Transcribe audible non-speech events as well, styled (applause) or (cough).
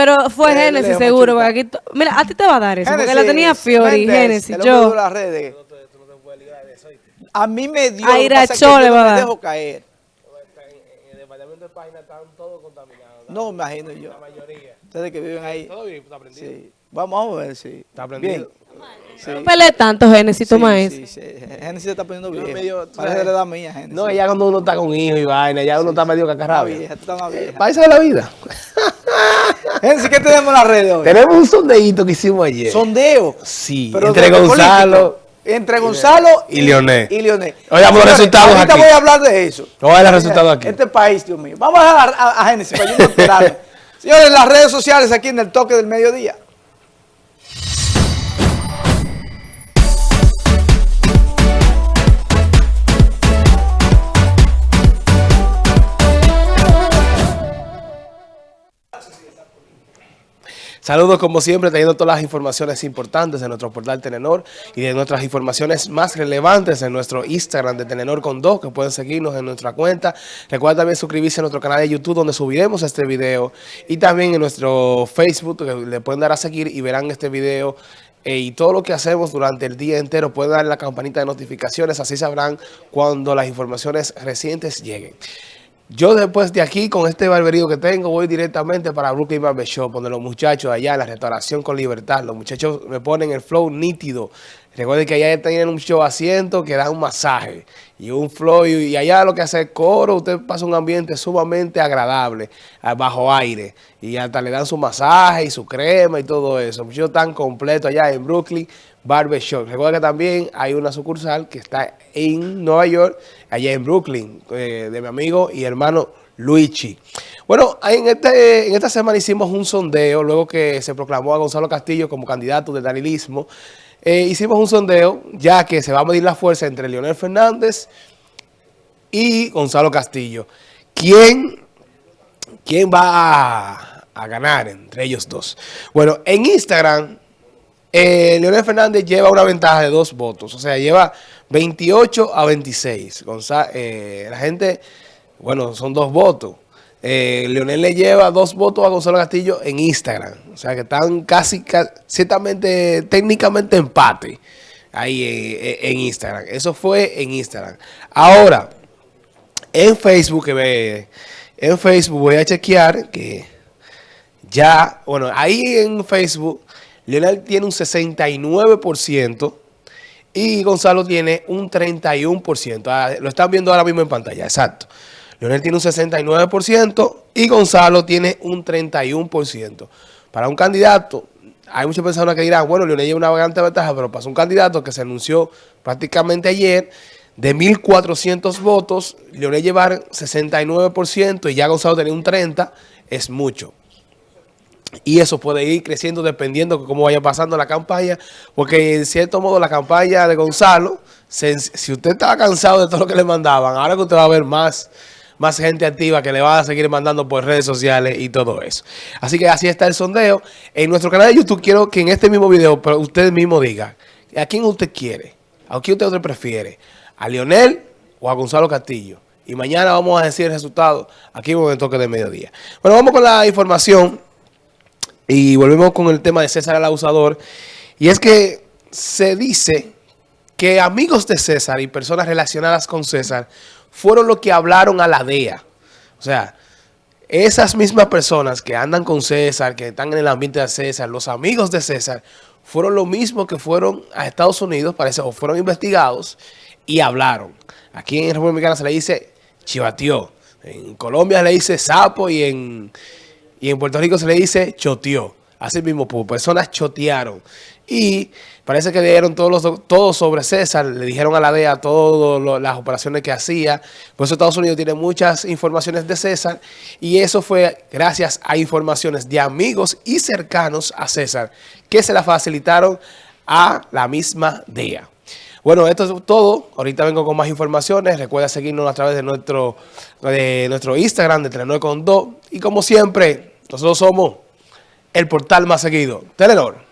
Pero fue Eh, Génesis seguro, porque aquí... to- Mira, a ti te va a dar eso, porque la tenía Génesis, Fiori, Génesis, yo... de las redes. A mí me dio. A Iracho le va a me dar. dejo caer. En el departamento de página están todos contaminados. No, imagino yo. La mayoría. Ustedes que viven ahí. Todo bien, está aprendido. Sí. Vamos a ver si. Está aprendido. Sí. No pelees tanto, Génesis, toma sí, eso. sí, sí. Génesis se está poniendo vieja. medio, Parece la edad mía, Génesis. No, ya cuando uno está con hijos y vaina, ya uno está medio cacarrabia. vieja, tú estás más vieja. Paisa de la vida. (laughs) (laughs) Génesis, ¿qué tenemos en las redes hoy? Tenemos un sondeíto que hicimos ayer. Sondeo. Sí, Pero entre Gonzalo. Entre Gonzalo y Leonel. Y Leonel. Oigamos los resultados ahorita aquí. voy a hablar de eso. Vamos a ver los resultados aquí. Este país, Dios mío. Vamos a dejar a, a, a Génesis para yo no. (laughs) Señores, las redes sociales aquí en el toque del mediodía. Saludos como siempre, trayendo todas las informaciones importantes de nuestro portal Telenor y de nuestras informaciones más relevantes en nuestro Instagram de Telenor con dos, que pueden seguirnos en nuestra cuenta. Recuerda también suscribirse a nuestro canal de YouTube donde subiremos este video y también en nuestro Facebook, que le pueden dar a seguir y verán este video eh, y todo lo que hacemos durante el día entero. Pueden dar la campanita de notificaciones, así sabrán cuando las informaciones recientes lleguen. Yo después de aquí, con este barberío que tengo, voy directamente para Brooklyn Barber Shop, donde los muchachos allá, la restauración con libertad, los muchachos me ponen el flow nítido. Recuerden que allá tienen un show asiento que da un masaje y un flow, y, allá lo que hace es coro, usted pasa un ambiente sumamente agradable, ah, bajo aire, y hasta le dan su masaje y su crema y todo eso. Muchachos tan completo allá en Brooklyn Barber Shop. Recuerda que también hay una sucursal que está en Nueva York, allá en Brooklyn, eh, de mi amigo y hermano Luigi. Bueno, en, este, en esta semana hicimos un sondeo, luego que se proclamó a Gonzalo Castillo como candidato del danilismo. Eh, hicimos un sondeo, ya que se va a medir la fuerza entre Leonel Fernández y Gonzalo Castillo. ¿Quién, quién va a ganar entre ellos dos? Bueno, en Instagram... Eh, Leonel Fernández lleva una ventaja de dos votos, o sea, lleva 28 a 26. Gonza- eh, la gente, bueno, son dos votos. Eh, Leonel le lleva dos votos a Gonzalo Castillo en Instagram, o sea, que están casi, ca- ciertamente, técnicamente empate ahí en, en Instagram. Eso fue en Instagram. Ahora, en Facebook, en Facebook voy a chequear que ya, bueno, ahí en Facebook, Leonel tiene un 69% y Gonzalo tiene un 31%. Ah, lo están viendo ahora mismo en pantalla, exacto. Leonel tiene un 69% y Gonzalo tiene un 31%. Para un candidato, hay muchas personas que dirán, bueno, Leonel lleva una gran ventaja, pero para un candidato que se anunció prácticamente ayer, de 1.400 votos, Leonel llevar 69% y ya Gonzalo tenía un 30%, es mucho. Y eso puede ir creciendo dependiendo de cómo vaya pasando la campaña, porque en cierto modo la campaña de Gonzalo, si usted estaba cansado de todo lo que le mandaban, ahora que usted va a ver más, más gente activa que le va a seguir mandando por redes sociales y todo eso. Así que así está el sondeo. En nuestro canal de YouTube quiero que en este mismo video usted mismo diga, ¿a quién usted quiere? ¿A quién usted prefiere? ¿A Leonel o a Gonzalo Castillo? Y mañana vamos a decir el resultado aquí en el toque de mediodía. Bueno, vamos con la información. Y volvemos con el tema de César el abusador. Y es que se dice que amigos de César y personas relacionadas con César fueron los que hablaron a la DEA. O sea, esas mismas personas que andan con César, que están en el ambiente de César, los amigos de César, fueron los mismos que fueron a Estados Unidos, parece, o fueron investigados y hablaron. Aquí en República Dominicana se le dice chivateó. En Colombia se le dice sapo y en... Y en Puerto Rico se le dice choteó. Así mismo, pues, personas chotearon. Y parece que dieron todos los todo sobre César, le dijeron a la DEA todas las operaciones que hacía. Por eso Estados Unidos tiene muchas informaciones de César. Y eso fue gracias a informaciones de amigos y cercanos a César que se la facilitaron a la misma DEA. Bueno, esto es todo. Ahorita vengo con más informaciones. Recuerda seguirnos a través de nuestro, de nuestro Instagram de Telenor con 2. Y como siempre, nosotros somos el portal más seguido. Telenor.